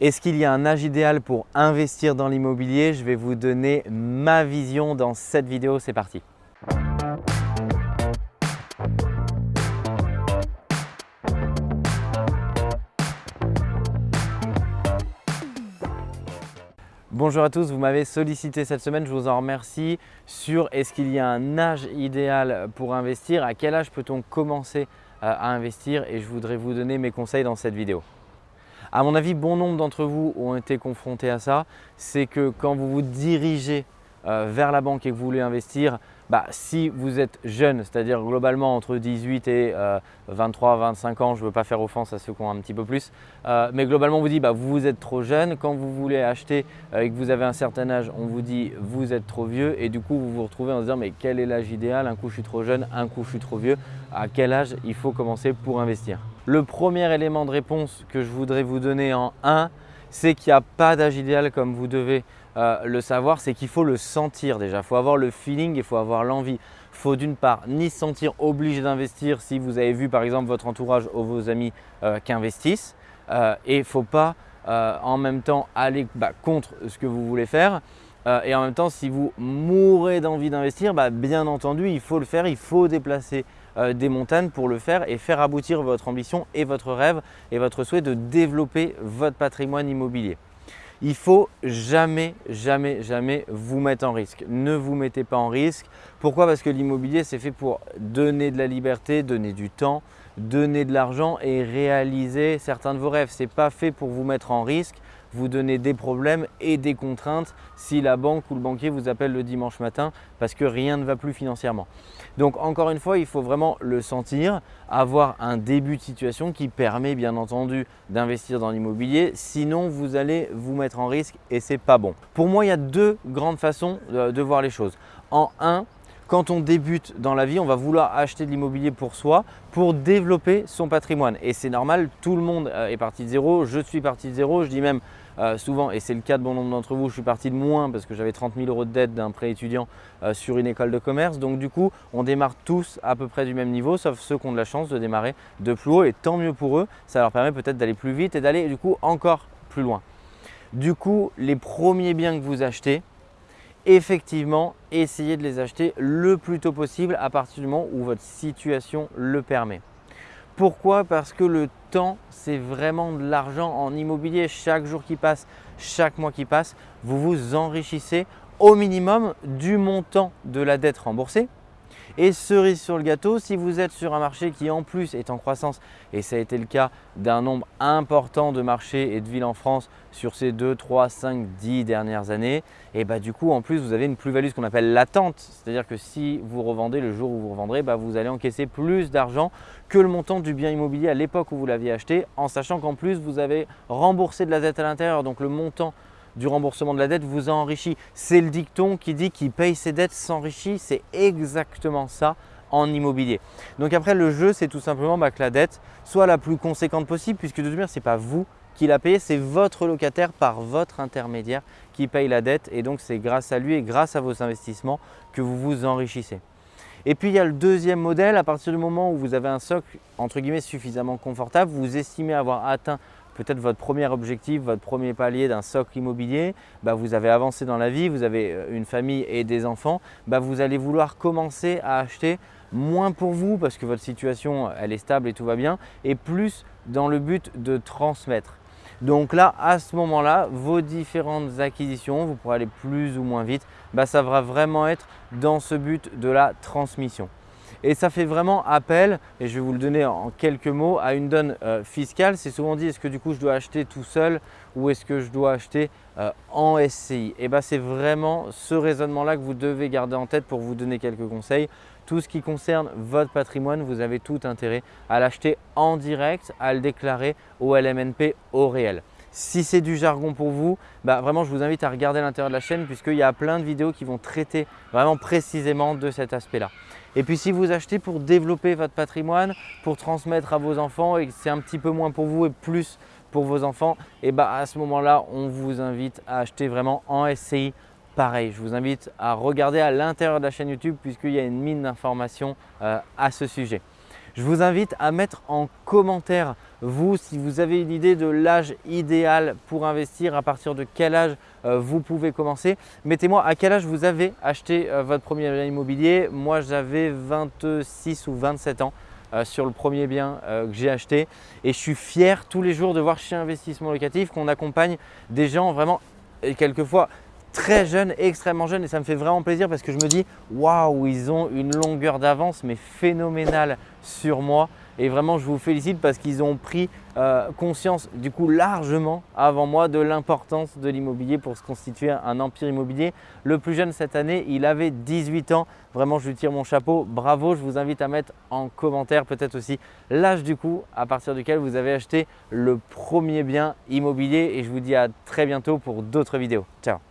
Est-ce qu'il y a un âge idéal pour investir dans l'immobilier? Je vais vous donner ma vision dans cette vidéo, c'est parti. Bonjour à tous, vous m'avez sollicité cette semaine, je vous en remercie. Sur est-ce qu'il y a un âge idéal pour investir, à quel âge peut-on commencer euh, à investir? Et je voudrais vous donner mes conseils dans cette vidéo. À mon avis, bon nombre d'entre vous ont été confrontés à ça. C'est que quand vous vous dirigez euh, vers la banque et que vous voulez investir, bah, si vous êtes jeune, c'est-à-dire globalement entre 18 et 23, euh, 25 ans, je ne veux pas faire offense à ceux qui ont un petit peu plus, euh, mais globalement on vous dit bah, vous êtes trop jeune. Quand vous voulez acheter et que vous avez un certain âge, on vous dit vous êtes trop vieux et du coup vous vous retrouvez en se disant mais quel est l'âge idéal? Un coup je suis trop jeune, un coup je suis trop vieux. À quel âge il faut commencer pour investir? Le premier élément de réponse que je voudrais vous donner en 1, c'est qu'il n'y a pas d'âge idéal comme vous devez euh, le savoir, c'est qu'il faut le sentir déjà. Il faut avoir le feeling, il faut avoir l'envie. Il faut d'une part ni se sentir obligé d'investir si vous avez vu par exemple votre entourage ou vos amis euh, qu'investissent euh, et il ne faut pas en même temps aller bah, contre ce que vous voulez faire. et en même temps, si vous mourrez d'envie d'investir, bah, bien entendu, il faut le faire, il faut déplacer des montagnes pour le faire et faire aboutir votre ambition et votre rêve et votre souhait de développer votre patrimoine immobilier. Il faut jamais, jamais, jamais vous mettre en risque. Ne vous mettez pas en risque. Pourquoi? Parce que l'immobilier, c'est fait pour donner de la liberté, donner du temps, donner de l'argent et réaliser certains de vos rêves. Ce n'est pas fait pour vous mettre en risque, vous donner des problèmes et des contraintes si la banque ou le banquier vous appelle le dimanche matin parce que rien ne va plus financièrement. Donc encore une fois, il faut vraiment le sentir, avoir un début de situation qui permet bien entendu d'investir dans l'immobilier. Sinon, vous allez vous mettre en risque et ce n'est pas bon. Pour moi, il y a deux grandes façons de voir les choses. En un, quand on débute dans la vie, on va vouloir acheter de l'immobilier pour soi, pour développer son patrimoine. Et c'est normal, tout le monde euh, est parti de zéro, je suis parti de zéro, je dis même euh, souvent, et c'est le cas de bon nombre d'entre vous, je suis parti de moins parce que j'avais 30 000 euros de dette d'un prêt étudiant euh, sur une école de commerce. Donc du coup, on démarre tous à peu près du même niveau, sauf ceux qui ont de la chance de démarrer de plus haut. Et tant mieux pour eux, ça leur permet peut-être d'aller plus vite et d'aller du coup encore plus loin. Du coup, les premiers biens que vous achetez, effectivement, essayez de les acheter le plus tôt possible à partir du moment où votre situation le permet. Pourquoi? Parce que le temps, c'est vraiment de l'argent en immobilier. Chaque jour qui passe, chaque mois qui passe, vous vous enrichissez au minimum du montant de la dette remboursée et cerise sur le gâteau, si vous êtes sur un marché qui en plus est en croissance, et ça a été le cas d'un nombre important de marchés et de villes en France sur ces 2, 3, 5, 10 dernières années, et bah du coup en plus vous avez une plus-value ce qu'on appelle latente, c'est-à-dire que si vous revendez le jour où vous revendrez, bah, vous allez encaisser plus d'argent que le montant du bien immobilier à l'époque où vous l'aviez acheté, en sachant qu'en plus vous avez remboursé de la dette à l'intérieur, donc le montant du remboursement de la dette vous a enrichi. C'est le dicton qui dit qu'il paye ses dettes s'enrichit. C'est exactement ça en immobilier. Donc après, le jeu, c'est tout simplement bah, que la dette soit la plus conséquente possible puisque de toute manière, ce n'est pas vous qui la payez, c'est votre locataire par votre intermédiaire qui paye la dette et donc c'est grâce à lui et grâce à vos investissements que vous vous enrichissez. Et puis il y a le deuxième modèle, à partir du moment où vous avez un socle entre guillemets suffisamment confortable, vous estimez avoir atteint peut-être votre premier objectif, votre premier palier d'un socle immobilier, bah, vous avez avancé dans la vie, vous avez euh, une famille et des enfants, bah, vous allez vouloir commencer à acheter moins pour vous parce que votre situation elle est stable et tout va bien et plus dans le but de transmettre. Donc là, à ce moment-là, vos différentes acquisitions, vous pourrez aller plus ou moins vite, bah, ça va vraiment être dans ce but de la transmission. Et ça fait vraiment appel, et je vais vous le donner en quelques mots, à une donne euh, fiscale. C'est souvent dit, est-ce que du coup je dois acheter tout seul ou est-ce que je dois acheter euh, en SCI Et bien c'est vraiment ce raisonnement-là que vous devez garder en tête pour vous donner quelques conseils. Tout ce qui concerne votre patrimoine, vous avez tout intérêt à l'acheter en direct, à le déclarer au LMNP au réel. Si c'est du jargon pour vous, bah vraiment je vous invite à regarder l'intérieur de la chaîne puisqu'il y a plein de vidéos qui vont traiter vraiment précisément de cet aspect-là. Et puis si vous achetez pour développer votre patrimoine, pour transmettre à vos enfants et que c'est un petit peu moins pour vous et plus pour vos enfants, et bah à ce moment-là, on vous invite à acheter vraiment en SCI. Pareil, je vous invite à regarder à l'intérieur de la chaîne YouTube puisqu'il y a une mine d'informations euh, à ce sujet. Je vous invite à mettre en commentaire Vous, si vous avez une idée de l'âge idéal pour investir, à partir de quel âge euh, vous pouvez commencer, mettez-moi à quel âge vous avez acheté euh, votre premier bien immobilier. Moi, j'avais 26 ou 27 ans. Euh, sur le premier bien que j'ai acheté et je suis fier tous les jours de voir chez Investissement Locatif qu'on accompagne des gens vraiment et quelquefois très jeunes, extrêmement jeunes et ça me fait vraiment plaisir parce que je me dis waouh, ils ont une longueur d'avance mais phénoménale sur moi et vraiment je vous félicite parce qu'ils ont pris euh, conscience du coup largement avant moi de l'importance de l'immobilier pour se constituer un empire immobilier. Le plus jeune cette année, il avait 18 ans. Vraiment, je lui tire mon chapeau. Bravo, je vous invite à mettre en commentaire peut-être aussi l'âge du coup à partir duquel vous avez acheté le premier bien immobilier et je vous dis à très bientôt pour d'autres vidéos. Ciao